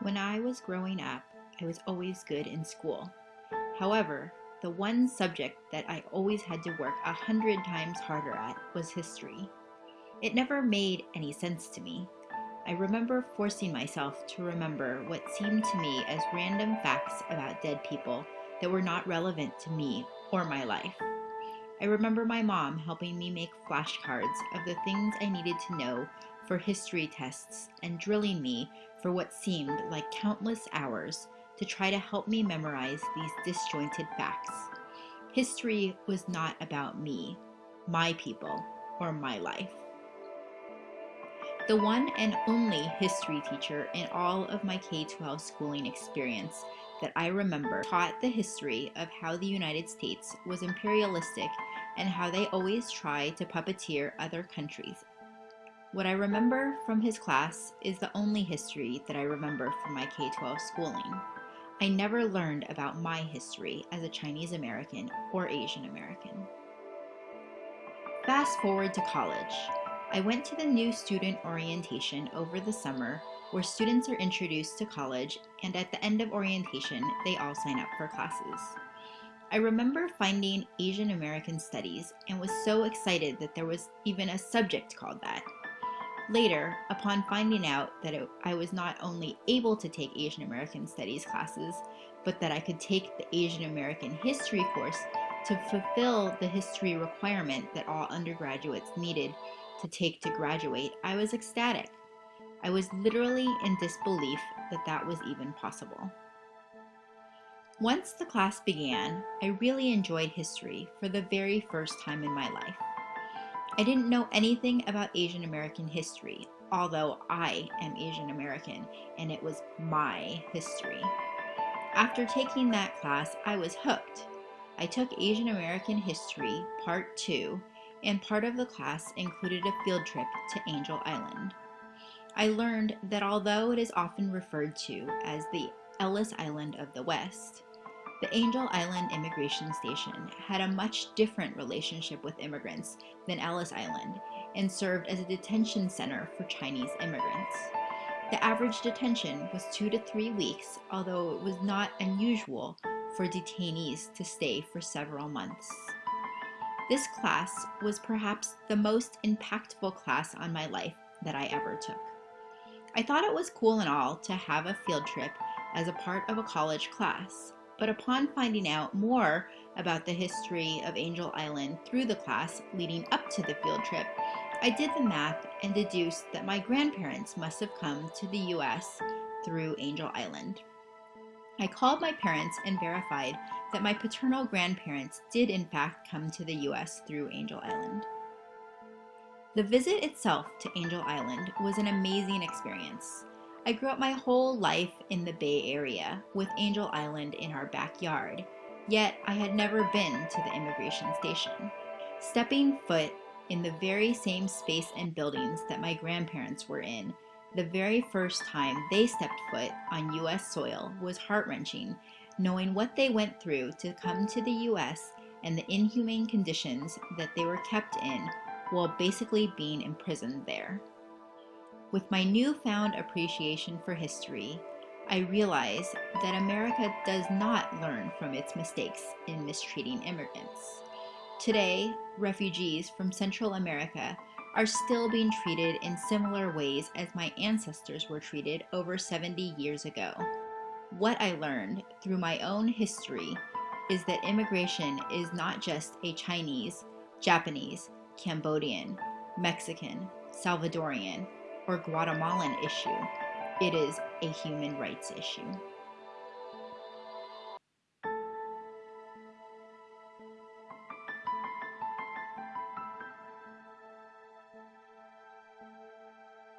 When I was growing up, I was always good in school. However, the one subject that I always had to work a hundred times harder at was history. It never made any sense to me. I remember forcing myself to remember what seemed to me as random facts about dead people that were not relevant to me or my life. I remember my mom helping me make flashcards of the things I needed to know for history tests and drilling me for what seemed like countless hours to try to help me memorize these disjointed facts. History was not about me, my people, or my life. The one and only history teacher in all of my K-12 schooling experience that I remember taught the history of how the United States was imperialistic and how they always try to puppeteer other countries what I remember from his class is the only history that I remember from my K-12 schooling. I never learned about my history as a Chinese American or Asian American. Fast forward to college. I went to the new student orientation over the summer where students are introduced to college and at the end of orientation, they all sign up for classes. I remember finding Asian American Studies and was so excited that there was even a subject called that. Later, upon finding out that it, I was not only able to take Asian American Studies classes, but that I could take the Asian American History course to fulfill the history requirement that all undergraduates needed to take to graduate, I was ecstatic. I was literally in disbelief that that was even possible. Once the class began, I really enjoyed history for the very first time in my life. I didn't know anything about Asian American history, although I am Asian American and it was my history. After taking that class, I was hooked. I took Asian American History Part 2 and part of the class included a field trip to Angel Island. I learned that although it is often referred to as the Ellis Island of the West, the Angel Island Immigration Station had a much different relationship with immigrants than Ellis Island and served as a detention center for Chinese immigrants. The average detention was two to three weeks, although it was not unusual for detainees to stay for several months. This class was perhaps the most impactful class on my life that I ever took. I thought it was cool and all to have a field trip as a part of a college class, but upon finding out more about the history of Angel Island through the class leading up to the field trip, I did the math and deduced that my grandparents must have come to the US through Angel Island. I called my parents and verified that my paternal grandparents did in fact come to the US through Angel Island. The visit itself to Angel Island was an amazing experience. I grew up my whole life in the Bay Area with Angel Island in our backyard, yet I had never been to the immigration station. Stepping foot in the very same space and buildings that my grandparents were in, the very first time they stepped foot on U.S. soil was heart-wrenching, knowing what they went through to come to the U.S. and the inhumane conditions that they were kept in while basically being imprisoned there. With my newfound appreciation for history, I realize that America does not learn from its mistakes in mistreating immigrants. Today, refugees from Central America are still being treated in similar ways as my ancestors were treated over 70 years ago. What I learned through my own history is that immigration is not just a Chinese, Japanese, Cambodian, Mexican, Salvadorian, or Guatemalan issue. It is a human rights issue.